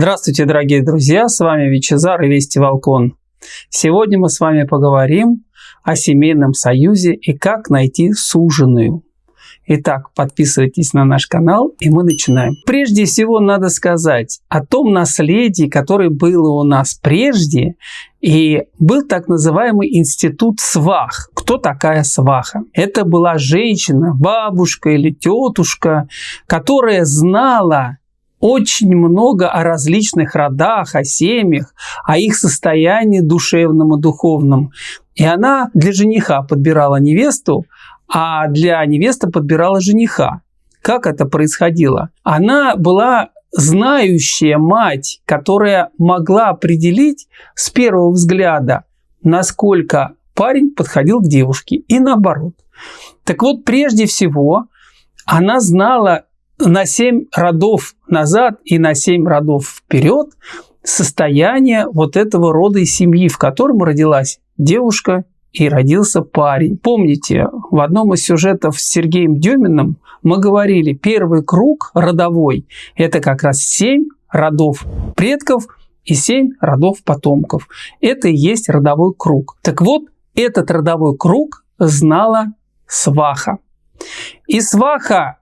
Здравствуйте, дорогие друзья, с вами Вичезар и Вести Волкон. Сегодня мы с вами поговорим о семейном союзе и как найти суженую. Итак, подписывайтесь на наш канал, и мы начинаем. Прежде всего, надо сказать о том наследии, которое было у нас прежде, и был так называемый институт свах. Кто такая сваха? Это была женщина, бабушка или тетушка, которая знала очень много о различных родах, о семьях, о их состоянии душевном и духовном. И она для жениха подбирала невесту, а для невесты подбирала жениха. Как это происходило? Она была знающая мать, которая могла определить с первого взгляда, насколько парень подходил к девушке и наоборот. Так вот, прежде всего, она знала на 7 родов назад и на 7 родов вперед состояние вот этого рода и семьи, в котором родилась девушка и родился парень. Помните, в одном из сюжетов с Сергеем Деминым мы говорили, первый круг родовой – это как раз семь родов предков и семь родов потомков. Это и есть родовой круг. Так вот, этот родовой круг знала Сваха. И Сваха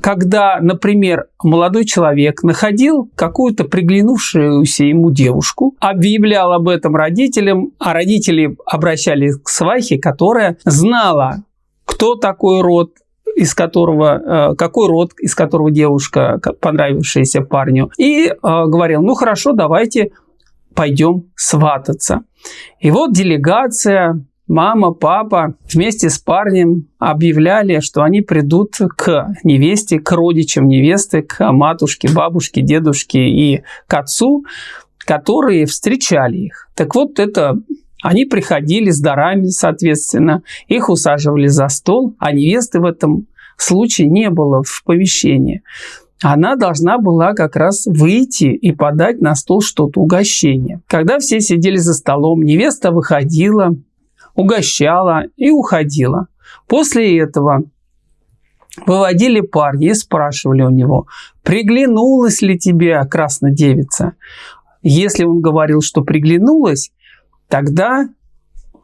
когда, например, молодой человек находил какую-то приглянувшуюся ему девушку, объявлял об этом родителям, а родители обращались к свахе, которая знала, кто такой род, из которого, э, какой род, из которого девушка, понравившаяся парню, и э, говорил, ну хорошо, давайте пойдем свататься. И вот делегация мама, папа вместе с парнем объявляли, что они придут к невесте, к родичам невесты, к матушке, бабушке, дедушке и к отцу, которые встречали их. Так вот, это они приходили с дарами, соответственно, их усаживали за стол, а невесты в этом случае не было в помещении. Она должна была как раз выйти и подать на стол что-то, угощение. Когда все сидели за столом, невеста выходила, угощала и уходила. После этого выводили парня и спрашивали у него, приглянулась ли тебе краснодевица. Если он говорил, что приглянулась, тогда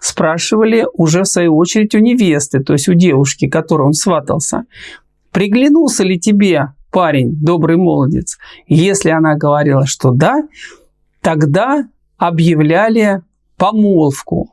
спрашивали уже в свою очередь у невесты, то есть у девушки, которой он сватался, приглянулся ли тебе парень, добрый молодец. Если она говорила, что да, тогда объявляли помолвку.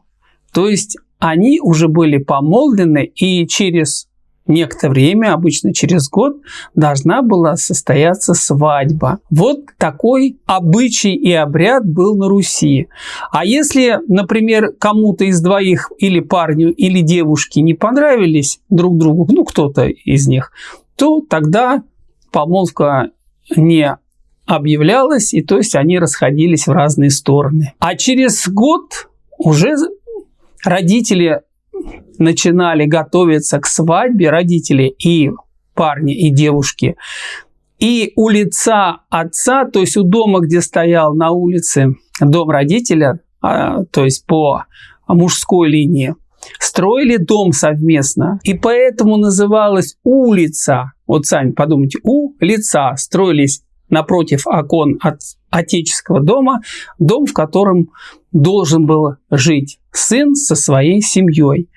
То есть они уже были помолвлены, и через некоторое время, обычно через год, должна была состояться свадьба. Вот такой обычай и обряд был на Руси. А если, например, кому-то из двоих или парню, или девушке не понравились друг другу, ну кто-то из них, то тогда помолвка не объявлялась, и то есть они расходились в разные стороны. А через год уже родители начинали готовиться к свадьбе, родители и парни, и девушки, и у лица отца, то есть у дома, где стоял на улице дом родителя, а, то есть по мужской линии, строили дом совместно. И поэтому называлась улица. Вот сами подумайте, у лица строились напротив окон от отеческого дома, дом, в котором должен был жить сын со своей семьей.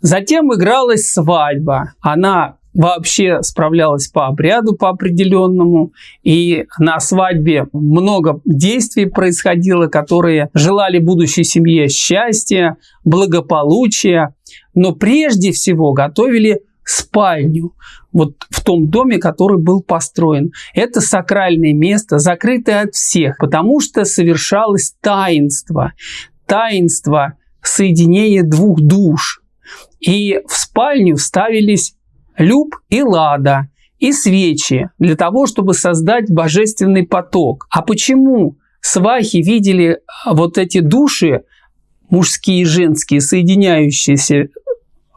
Затем игралась свадьба. Она вообще справлялась по обряду по определенному. И на свадьбе много действий происходило, которые желали будущей семье счастья, благополучия. Но прежде всего готовили спальню вот в том доме, который был построен. Это сакральное место, закрытое от всех, потому что совершалось таинство. Таинство соединения двух душ. И в спальню ставились люб и лада, и свечи для того, чтобы создать божественный поток. А почему свахи видели вот эти души, мужские и женские, соединяющиеся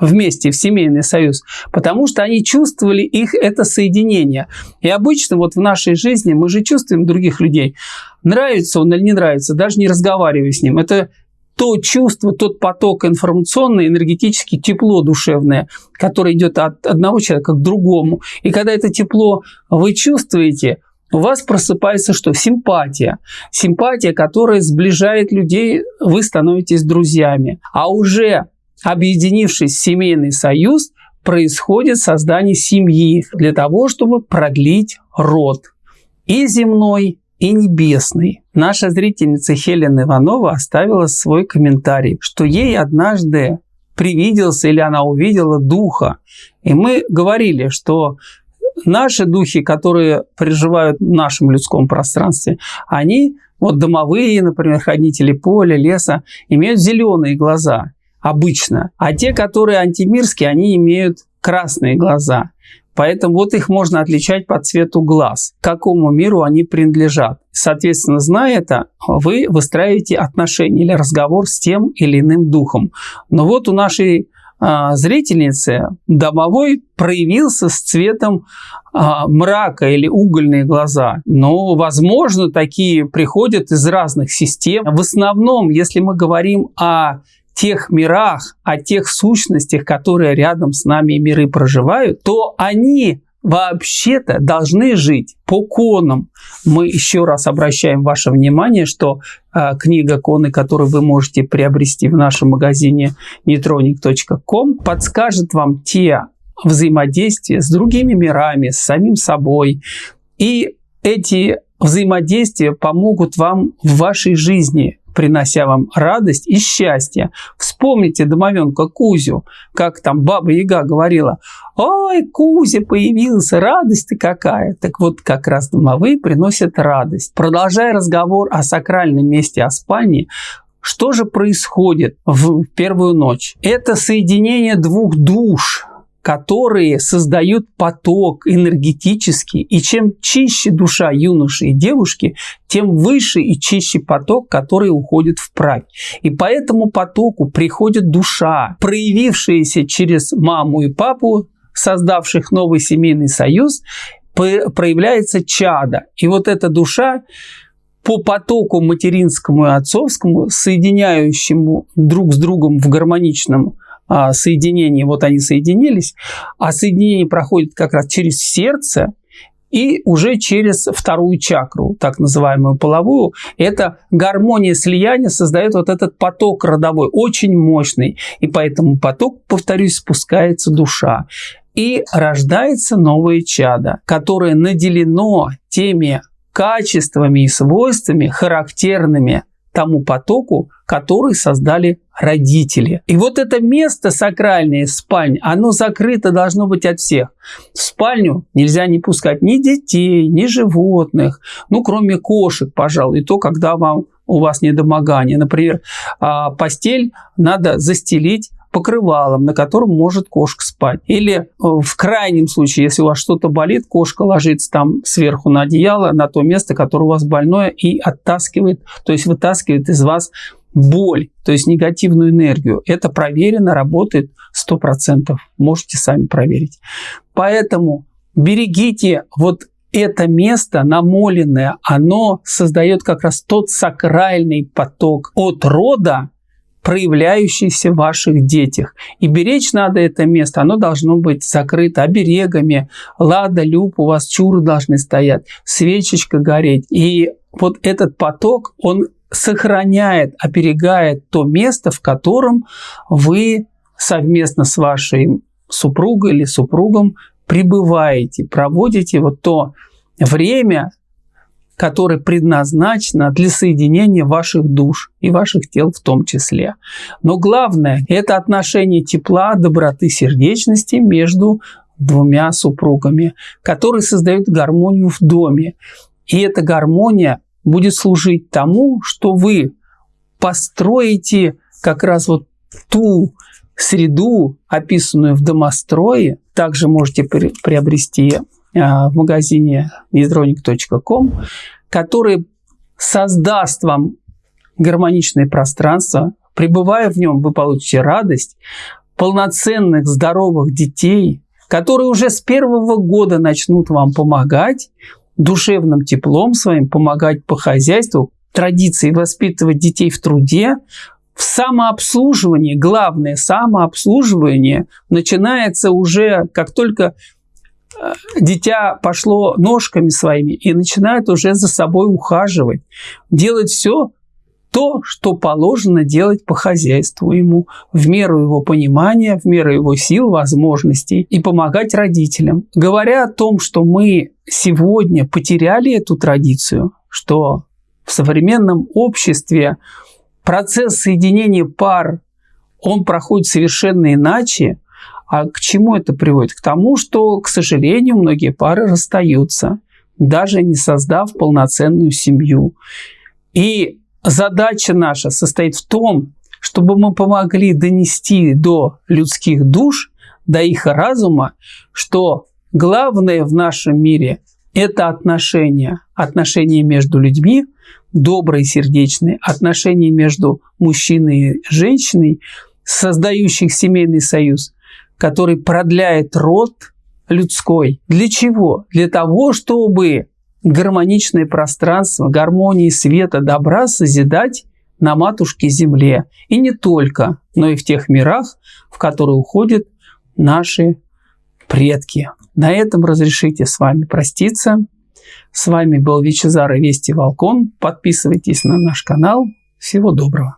вместе в семейный союз, потому что они чувствовали их это соединение. И обычно вот в нашей жизни мы же чувствуем других людей. Нравится он или не нравится, даже не разговаривая с ним. Это то чувство, тот поток информационный, энергетический, тепло душевное, которое идет от одного человека к другому. И когда это тепло вы чувствуете, у вас просыпается что? Симпатия. Симпатия, которая сближает людей, вы становитесь друзьями. А уже объединившись в семейный союз, происходит создание семьи для того, чтобы продлить род. И земной, и небесный. Наша зрительница Хелена Иванова оставила свой комментарий, что ей однажды привиделся или она увидела духа. И мы говорили, что наши духи, которые проживают в нашем людском пространстве, они, вот домовые, например, хранители поля, леса, имеют зеленые глаза обычно. А те, которые антимирские, они имеют красные глаза. Поэтому вот их можно отличать по цвету глаз, к какому миру они принадлежат. Соответственно, зная это, вы выстраиваете отношения или разговор с тем или иным духом. Но вот у нашей а, зрительницы домовой проявился с цветом а, мрака или угольные глаза. Но, возможно, такие приходят из разных систем. В основном, если мы говорим о тех мирах, о тех сущностях, которые рядом с нами миры проживают, то они вообще-то должны жить по конам. Мы еще раз обращаем ваше внимание, что э, книга коны, которую вы можете приобрести в нашем магазине neutronic.com, подскажет вам те взаимодействия с другими мирами, с самим собой. И эти взаимодействия помогут вам в вашей жизни принося вам радость и счастье. Вспомните домовенка Кузю, как там Баба Яга говорила, «Ой, Кузя появился, радость-то какая!» Так вот, как раз домовые приносят радость. Продолжая разговор о сакральном месте, спальне, что же происходит в первую ночь? Это соединение двух душ, которые создают поток энергетический. И чем чище душа юноши и девушки, тем выше и чище поток, который уходит в правь. И по этому потоку приходит душа, проявившаяся через маму и папу, создавших новый семейный союз, проявляется чада. И вот эта душа по потоку материнскому и отцовскому, соединяющему друг с другом в гармоничном а, соединении, вот они соединились, а соединение проходит как раз через сердце, и уже через вторую чакру, так называемую половую, это гармония слияния создает вот этот поток родовой, очень мощный. И по этому потоку, повторюсь, спускается душа. И рождается новое чадо, которое наделено теми качествами и свойствами, характерными тому потоку, который создали родители. И вот это место сакральное, спальня, оно закрыто должно быть от всех. В спальню нельзя не пускать ни детей, ни животных, ну, кроме кошек, пожалуй, и то, когда вам у вас недомогание. Например, а, постель надо застелить покрывалом, на котором может кошка спать. Или э, в крайнем случае, если у вас что-то болит, кошка ложится там сверху на одеяло, на то место, которое у вас больное, и оттаскивает, то есть вытаскивает из вас боль, то есть негативную энергию. Это проверено, работает 100%. Можете сами проверить. Поэтому берегите вот это место намоленное, оно создает как раз тот сакральный поток от рода проявляющийся в ваших детях. И беречь надо это место, оно должно быть закрыто оберегами, лада, люб, у вас чуры должны стоять, свечечка гореть. И вот этот поток, он сохраняет, оберегает то место, в котором вы совместно с вашей супругой или супругом пребываете, проводите вот то время, которое предназначено для соединения ваших душ и ваших тел в том числе. Но главное – это отношение тепла, доброты, сердечности между двумя супругами, которые создают гармонию в доме. И эта гармония будет служить тому, что вы построите как раз вот ту среду, описанную в домострое, также можете приобрести в магазине needronic.com, который создаст вам гармоничное пространство. Пребывая в нем, вы получите радость, полноценных, здоровых детей, которые уже с первого года начнут вам помогать, душевным теплом своим, помогать по хозяйству, традиции воспитывать детей в труде, в самообслуживании, главное, самообслуживание начинается уже, как только дитя пошло ножками своими и начинает уже за собой ухаживать, делать все то, что положено делать по хозяйству ему, в меру его понимания, в меру его сил, возможностей, и помогать родителям. Говоря о том, что мы сегодня потеряли эту традицию, что в современном обществе процесс соединения пар, он проходит совершенно иначе, а к чему это приводит? К тому, что, к сожалению, многие пары расстаются, даже не создав полноценную семью. И задача наша состоит в том, чтобы мы помогли донести до людских душ, до их разума, что главное в нашем мире – это отношения. Отношения между людьми, добрые, сердечные, отношения между мужчиной и женщиной, создающих семейный союз – который продляет род людской. Для чего? Для того, чтобы гармоничное пространство, гармонии света, добра созидать на матушке Земле. И не только, но и в тех мирах, в которые уходят наши предки. На этом разрешите с вами проститься. С вами был Вичезар и Вести Волкон. Подписывайтесь на наш канал. Всего доброго.